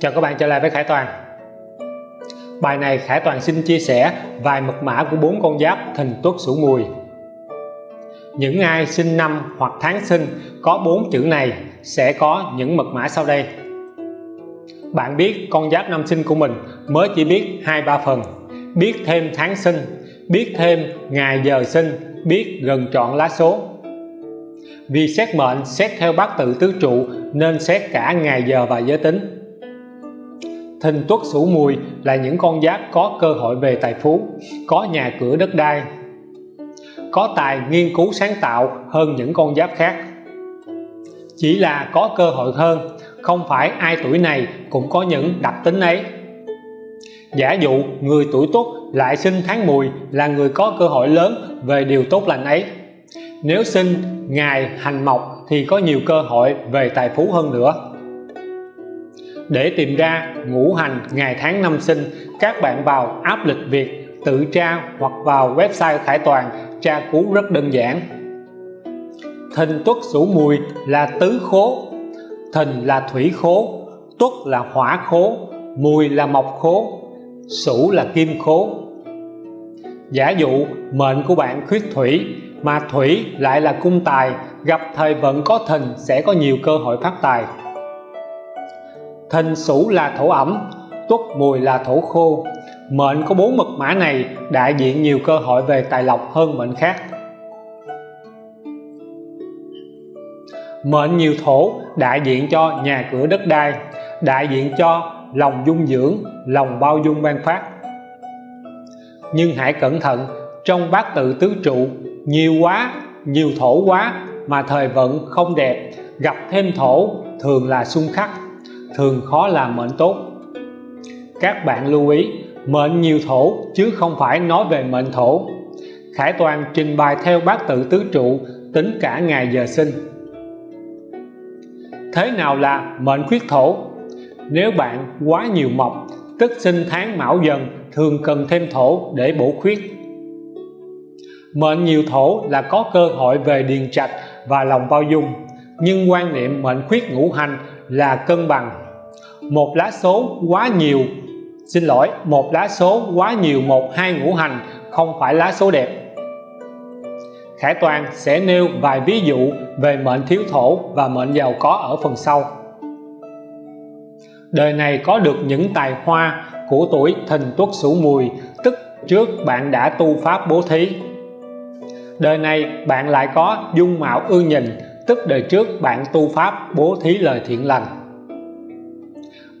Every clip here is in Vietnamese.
Chào các bạn, trở lại với Khải Toàn. Bài này Khải Toàn xin chia sẻ vài mật mã của bốn con giáp thìn tuất sửu mùi. Những ai sinh năm hoặc tháng sinh có bốn chữ này sẽ có những mật mã sau đây. Bạn biết con giáp năm sinh của mình mới chỉ biết hai ba phần, biết thêm tháng sinh, biết thêm ngày giờ sinh, biết gần chọn lá số. Vì xét mệnh, xét theo bát tự tứ trụ nên xét cả ngày giờ và giới tính thìn tuất sửu mùi là những con giáp có cơ hội về tài phú, có nhà cửa đất đai, có tài nghiên cứu sáng tạo hơn những con giáp khác. Chỉ là có cơ hội hơn, không phải ai tuổi này cũng có những đặc tính ấy. Giả dụ, người tuổi tuất lại sinh tháng mùi là người có cơ hội lớn về điều tốt lành ấy. Nếu sinh ngày hành mộc thì có nhiều cơ hội về tài phú hơn nữa để tìm ra, ngũ hành, ngày tháng năm sinh, các bạn vào áp lịch Việt, tự tra hoặc vào website Khải Toàn, tra cứu rất đơn giản. Thìn tuất sửu mùi là tứ khố thìn là thủy khố, tuất là hỏa khố, mùi là mộc khố, sửu là kim khố. Giả dụ, mệnh của bạn khuyết thủy, mà thủy lại là cung tài, gặp thời vận có thìn sẽ có nhiều cơ hội phát tài thìn sửu là thổ ẩm, tuất mùi là thổ khô. Mệnh có bốn mật mã này đại diện nhiều cơ hội về tài lộc hơn mệnh khác. Mệnh nhiều thổ đại diện cho nhà cửa đất đai đại diện cho lòng dung dưỡng, lòng bao dung ban phát. Nhưng hãy cẩn thận, trong bát tự tứ trụ, nhiều quá, nhiều thổ quá mà thời vận không đẹp, gặp thêm thổ thường là xung khắc thường khó làm mệnh tốt. Các bạn lưu ý, mệnh nhiều thổ chứ không phải nói về mệnh thổ. Khải Toàn trình bày theo bát tự tứ trụ, tính cả ngày giờ sinh. Thế nào là mệnh khuyết thổ? Nếu bạn quá nhiều mộc, tức sinh tháng mão dần, thường cần thêm thổ để bổ khuyết. Mệnh nhiều thổ là có cơ hội về điền trạch và lòng bao dung, nhưng quan niệm mệnh khuyết ngũ hành là cân bằng. Một lá số quá nhiều. Xin lỗi, một lá số quá nhiều một hai ngũ hành không phải lá số đẹp. Khải Toàn sẽ nêu vài ví dụ về mệnh thiếu thổ và mệnh giàu có ở phần sau. Đời này có được những tài hoa của tuổi thìn tuất sửu mùi, tức trước bạn đã tu pháp bố thí. Đời này bạn lại có dung mạo ưa nhìn tức đời trước bạn tu pháp, bố thí lời thiện lành.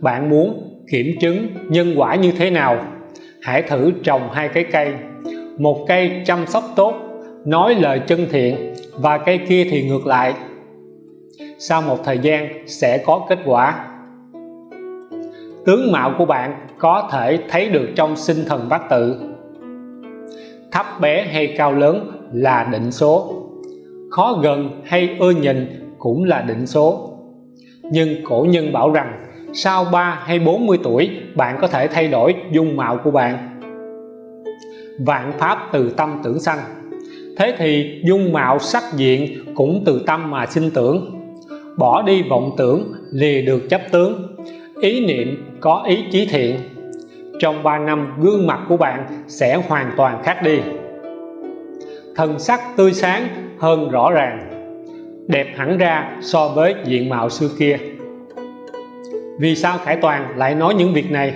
Bạn muốn kiểm chứng nhân quả như thế nào? Hãy thử trồng hai cái cây. Một cây chăm sóc tốt, nói lời chân thiện, và cây kia thì ngược lại. Sau một thời gian, sẽ có kết quả. Tướng mạo của bạn có thể thấy được trong sinh thần bát tự. Thấp bé hay cao lớn là định số khó gần hay ưa nhìn cũng là định số. Nhưng cổ nhân bảo rằng, sau 3 hay 40 tuổi, bạn có thể thay đổi dung mạo của bạn. Vạn pháp từ tâm tưởng sanh. Thế thì dung mạo sắc diện cũng từ tâm mà sinh tưởng. Bỏ đi vọng tưởng, lìa được chấp tướng. Ý niệm có ý chí thiện. Trong 3 năm, gương mặt của bạn sẽ hoàn toàn khác đi. Thần sắc tươi sáng hơn rõ ràng, đẹp hẳn ra so với diện mạo xưa kia. Vì sao Khải Toàn lại nói những việc này?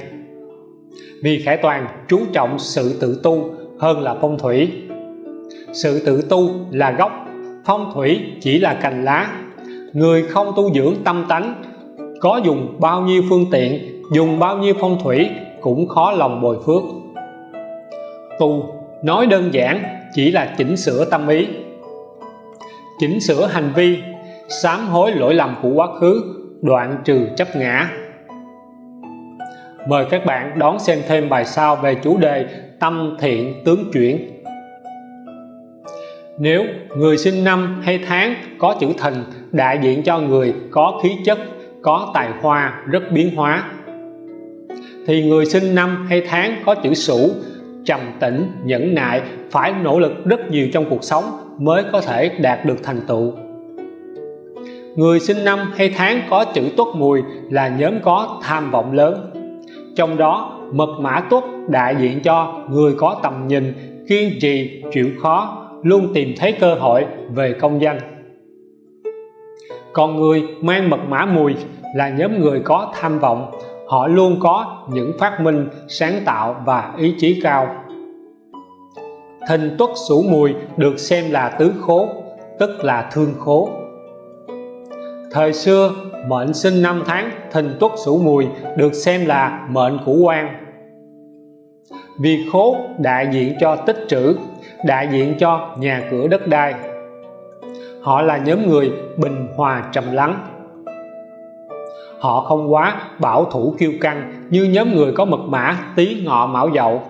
Vì Khải Toàn chú trọng sự tự tu hơn là phong thủy. Sự tự tu là gốc, phong thủy chỉ là cành lá. Người không tu dưỡng tâm tánh, có dùng bao nhiêu phương tiện, dùng bao nhiêu phong thủy cũng khó lòng bồi phước. Tu nói đơn giản chỉ là chỉnh sửa tâm ý chỉnh sửa hành vi, sám hối lỗi lầm của quá khứ, đoạn trừ chấp ngã. Mời các bạn đón xem thêm bài sau về chủ đề tâm thiện tướng chuyển. Nếu người sinh năm hay tháng có chữ thìn đại diện cho người có khí chất, có tài hoa rất biến hóa. Thì người sinh năm hay tháng có chữ sửu trầm tĩnh, nhẫn nại, phải nỗ lực rất nhiều trong cuộc sống mới có thể đạt được thành tựu. Người sinh năm hay tháng có chữ tuất mùi là nhóm có tham vọng lớn. Trong đó, mật mã tuất đại diện cho người có tầm nhìn, kiên trì, chịu khó, luôn tìm thấy cơ hội về công danh. Còn người mang mật mã mùi là nhóm người có tham vọng họ luôn có những phát minh sáng tạo và ý chí cao. Thìn tuất sửu mùi được xem là tứ khố, tức là thương khố. Thời xưa, mệnh sinh năm tháng thìn tuất sửu mùi được xem là mệnh của quan. Vì khố đại diện cho tích trữ, đại diện cho nhà cửa đất đai. Họ là nhóm người bình hòa trầm lắng họ không quá bảo thủ kiêu căng, như nhóm người có mật mã, tí ngọ mão dậu.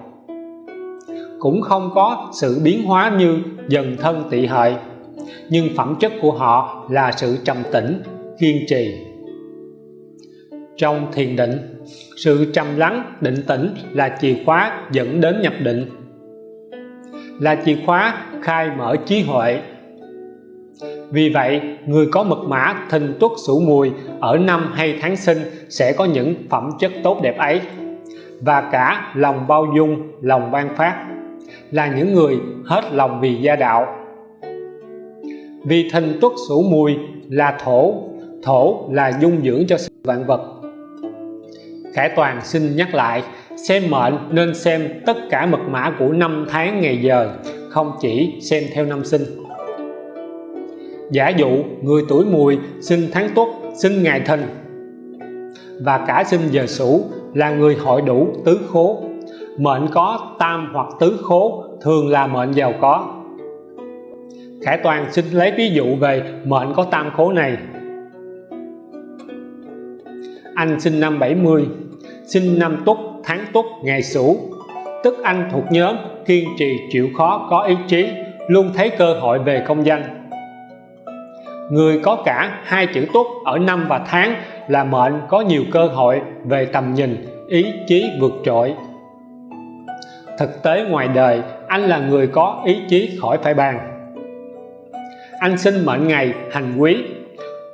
Cũng không có sự biến hóa như dần thân tỵ hợi nhưng phẩm chất của họ là sự trầm tĩnh, kiên trì. Trong thiền định, sự trầm lắng, định tĩnh là chìa khóa dẫn đến nhập định. Là chìa khóa khai mở trí huệ vì vậy, người có mật mã thìn tuất, sửu mùi ở năm hay tháng sinh sẽ có những phẩm chất tốt đẹp ấy. Và cả lòng bao dung, lòng ban phát là những người hết lòng vì gia đạo. Vì thìn tuất, sửu mùi là thổ thổ là dung dưỡng cho vạn vật. Khải Toàn xin nhắc lại, xem mệnh nên xem tất cả mật mã của năm tháng ngày giờ, không chỉ xem theo năm sinh giả dụ, người tuổi mùi sinh tháng tuất sinh ngày thìn và cả sinh giờ sửu là người hội đủ tứ khố. Mệnh có tam hoặc tứ khố, thường là mệnh giàu có. Khải Toàn xin lấy ví dụ về mệnh có tam khố này. Anh sinh năm 70 sinh năm tuất tháng tuất ngày sửu. Tức anh thuộc nhóm kiên trì chịu khó có ý chí, luôn thấy cơ hội về công danh người có cả hai chữ tốt ở năm và tháng là mệnh có nhiều cơ hội về tầm nhìn, ý chí vượt trội. Thực tế ngoài đời, anh là người có ý chí khỏi phải bàn. Anh sinh mệnh ngày hành quý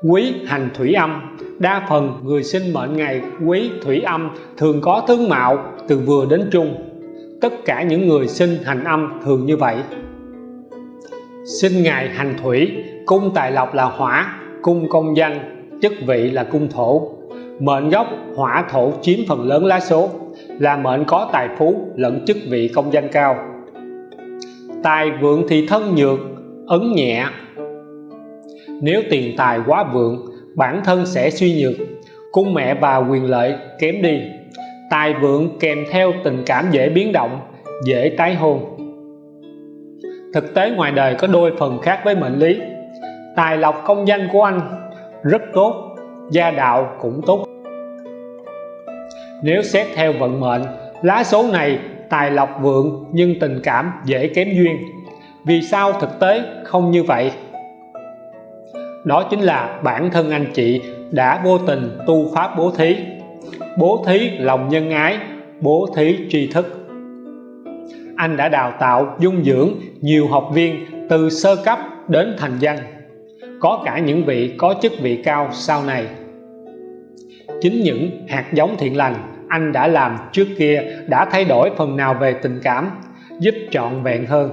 quý hành thủy âm. Đa phần người sinh mệnh ngày quý thủy âm thường có tướng mạo từ vừa đến trung. Tất cả những người sinh hành âm thường như vậy. Sinh ngày hành thủy cung tài lộc là hỏa, cung công danh, chức vị là cung thổ. Mệnh gốc, hỏa thổ chiếm phần lớn lá số, là mệnh có tài phú lẫn chức vị công danh cao. Tài vượng thì thân nhược, ấn nhẹ. Nếu tiền tài quá vượng, bản thân sẽ suy nhược. Cung mẹ và quyền lợi kém đi. Tài vượng kèm theo tình cảm dễ biến động, dễ tái hôn. Thực tế ngoài đời có đôi phần khác với mệnh lý tài lộc công danh của anh rất tốt, gia đạo cũng tốt. Nếu xét theo vận mệnh, lá số này tài lộc vượng nhưng tình cảm dễ kém duyên. Vì sao thực tế không như vậy? Đó chính là bản thân anh chị đã vô tình tu pháp bố thí. Bố thí lòng nhân ái, bố thí tri thức. Anh đã đào tạo dung dưỡng nhiều học viên từ sơ cấp đến thành danh có cả những vị có chức vị cao sau này. Chính những hạt giống thiện lành anh đã làm trước kia đã thay đổi phần nào về tình cảm, giúp trọn vẹn hơn.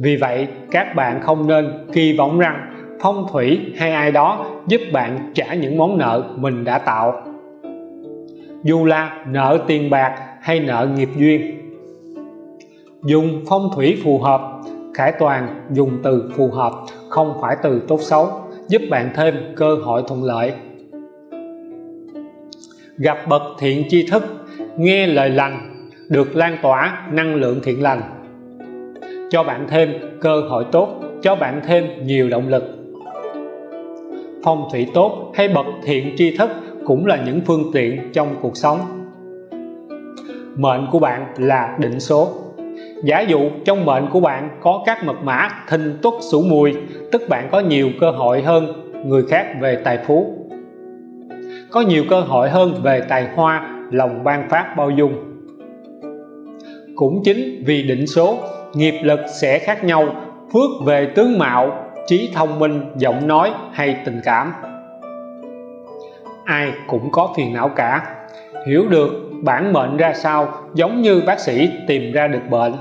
Vì vậy, các bạn không nên kỳ vọng rằng phong thủy hay ai đó giúp bạn trả những món nợ mình đã tạo. Dù là nợ tiền bạc hay nợ nghiệp duyên. Dùng phong thủy phù hợp Khải Toàn, dùng từ phù hợp, không phải từ tốt xấu, giúp bạn thêm cơ hội thuận lợi. Gặp bậc thiện tri thức, nghe lời lành, được lan tỏa năng lượng thiện lành. Cho bạn thêm cơ hội tốt, cho bạn thêm nhiều động lực. Phong thủy tốt hay bậc thiện tri thức cũng là những phương tiện trong cuộc sống. Mệnh của bạn là định số giả dụ, trong mệnh của bạn có các mật mã thìn tuất sửu mùi, tức bạn có nhiều cơ hội hơn người khác về tài phú. Có nhiều cơ hội hơn về tài hoa, lòng ban phát bao dung. Cũng chính vì định số, nghiệp lực sẽ khác nhau, phước về tướng mạo, trí thông minh, giọng nói hay tình cảm. Ai cũng có phiền não cả. Hiểu được bản mệnh ra sao, giống như bác sĩ tìm ra được bệnh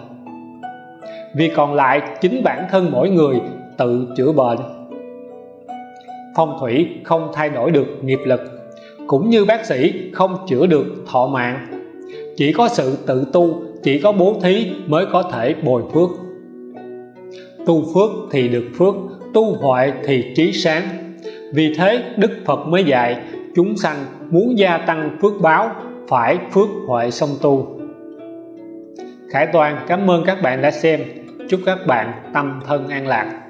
vì còn lại chính bản thân mỗi người tự chữa bệnh. Phong thủy không thay đổi được nghiệp lực, cũng như bác sĩ không chữa được thọ mạng. Chỉ có sự tự tu, chỉ có bố thí mới có thể bồi phước. Tu phước thì được phước, tu huệ thì trí sáng. Vì thế Đức Phật mới dạy, chúng sanh muốn gia tăng phước báo, phải phước huệ song tu. Khải Toàn, cảm ơn các bạn đã xem chúc các bạn tâm thân an lạc.